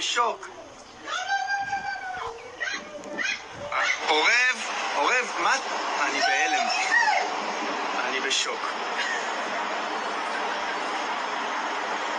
شوق اوگے اوگے مت علی بے شوق